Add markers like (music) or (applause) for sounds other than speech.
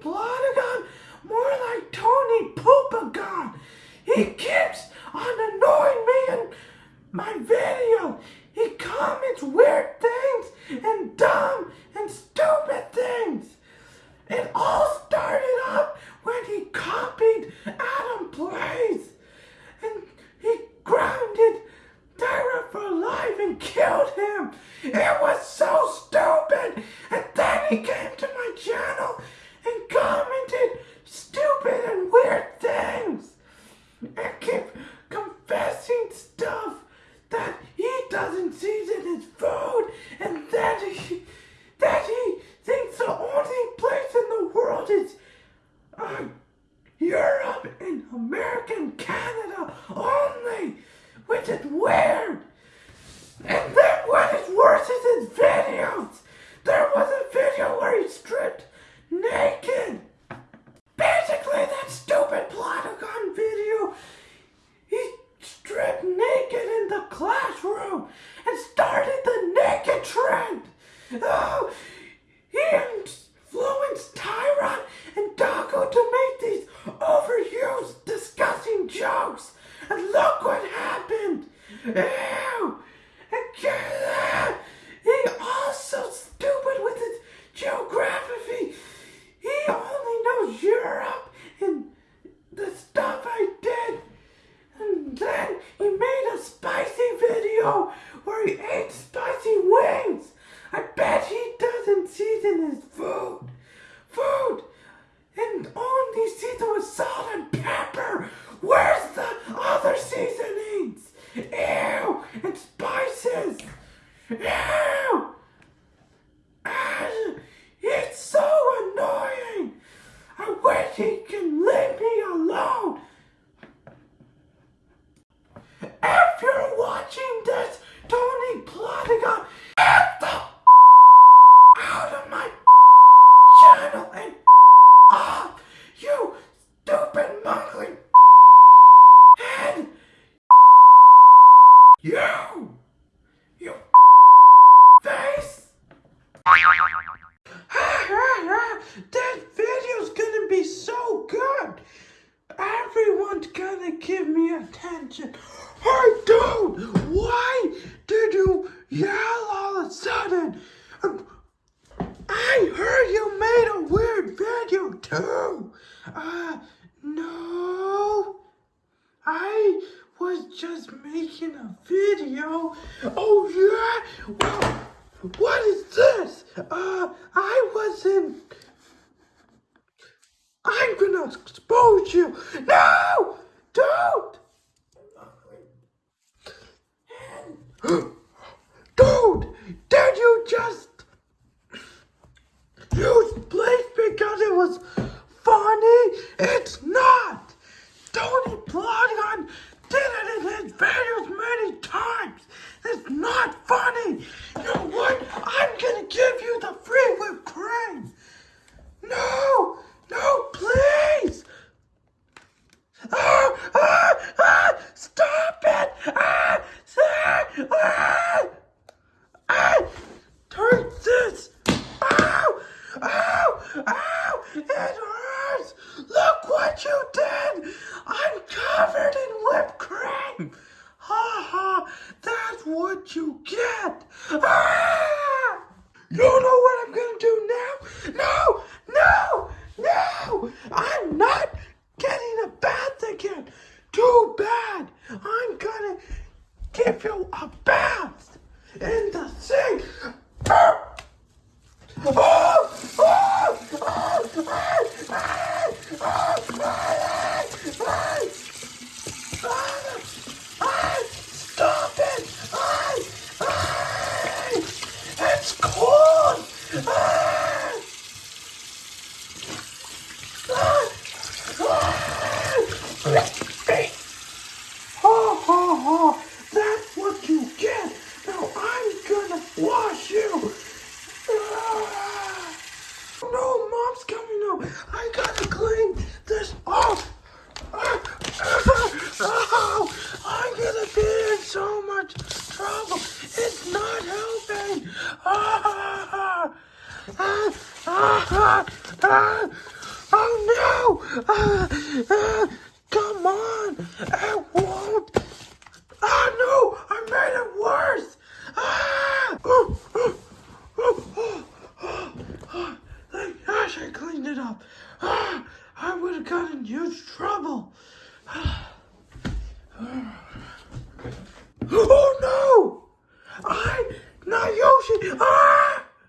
Plotagon, more like Tony Poopagon. He keeps on annoying me in my video. He comments weird things and dumb and stupid things. It all started up when he copied Adam Plays and he grounded Tyra for life and killed him. It was so stupid. And then he came to my channel and commented stupid and weird things and keep confessing stuff that he doesn't season his food and that he that he thinks the only place in the world is uh, Europe and American Canada only, is weird. And then what is worse is his videos. There was a video where he stripped naked. Basically, that stupid Plotagon video, he stripped naked in the classroom and started the naked trend. Oh, Ew. He also stupid with his geography. He only knows Europe and the stuff I did. And then he made a spicy video where he ate spicy wings. I bet he doesn't season his food. Food! And only season with salt and pepper. Where's the other seasonings? Ew! And spices! Ew! Ah, It's so annoying! I wish he can leave me alone! If you're watching this, Tony Plotagon, get the out of my channel and off, you stupid monkey head! You! You face! that video's gonna be so good! Everyone's gonna give me attention. Hey, dude! Why did you yell all of a sudden? Um, I heard you made a weird video too. Uh, no. I was just making a video. Oh yeah? Well, what is this? Uh, I wasn't. I'm gonna expose you. No! Don't! (gasps) Dude, did you just use bleach because it was funny? It's not! Tony Plotagon did it in his videos many times. It's not funny. You know what? I'm gonna give you the free whipped cream. No, no, please. Ah, ah, ah, stop it. Ah, ah, ah, ah. Turn this. Ow, ow, ow. It hurts. Look what you did. I'm covered in whipped cream. Ha ha. That's what you get. Ah! You know what I'm gonna do now? No, no, no! I'm not getting a bath again. Too bad. I'm gonna give you a bath in the sink. Oh, oh, Stop it! Ah, ah, It's cold! Ah ah, ah, ah, ah, oh no, ah, ah, come on, it won't, ah no, I made it worse, ah, oh, oh, oh, oh, oh, oh, thank gosh I cleaned it up, ah, I would have gotten huge trouble. Ah. Oh no! I, not Yoshi! Ah!